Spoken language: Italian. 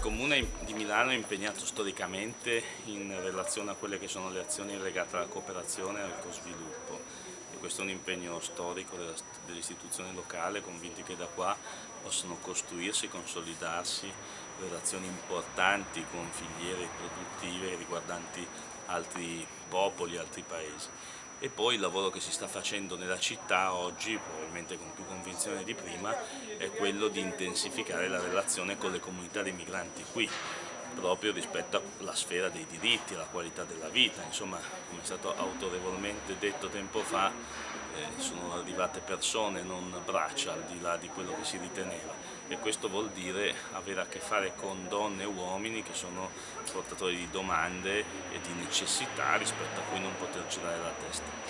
Comune di Milano è impegnato storicamente in relazione a quelle che sono le azioni legate alla cooperazione e al co-sviluppo. Questo è un impegno storico dell'istituzione locale, convinti che da qua possono costruirsi e consolidarsi relazioni importanti con filiere produttive riguardanti altri popoli, altri paesi e poi il lavoro che si sta facendo nella città oggi, probabilmente con più convinzione di prima, è quello di intensificare la relazione con le comunità dei migranti qui, proprio rispetto alla sfera dei diritti, alla qualità della vita, insomma come è stato autorevolmente detto tempo fa sono arrivate persone, non braccia al di là di quello che si riteneva e questo vuol dire avere a che fare con donne e uomini che sono portatori di domande e di necessità rispetto a cui non poter girare la testa.